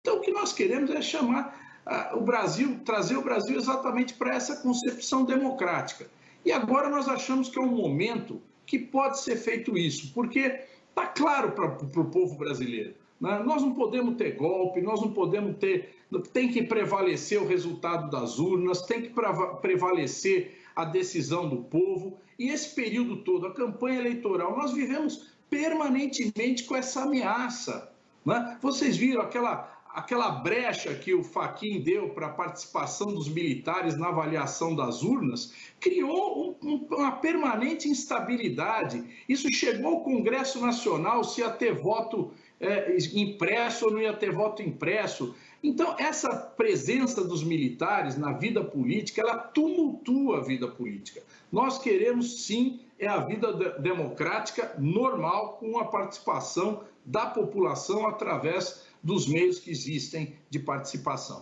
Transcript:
Então, o que nós queremos é chamar uh, o Brasil, trazer o Brasil exatamente para essa concepção democrática. E agora nós achamos que é um momento que pode ser feito isso, porque está claro para o povo brasileiro. Né? Nós não podemos ter golpe, nós não podemos ter. Tem que prevalecer o resultado das urnas, tem que prevalecer a decisão do povo. E esse período todo, a campanha eleitoral, nós vivemos permanentemente com essa ameaça. Né? Vocês viram aquela, aquela brecha que o Faquin deu para a participação dos militares na avaliação das urnas, criou um, um, uma permanente instabilidade. Isso chegou ao Congresso Nacional se ia ter voto é, impresso ou não ia ter voto impresso. Então, essa presença dos militares na vida política, ela tumultua a vida política. Nós queremos, sim, é a vida democrática normal, com a participação da população através dos meios que existem de participação.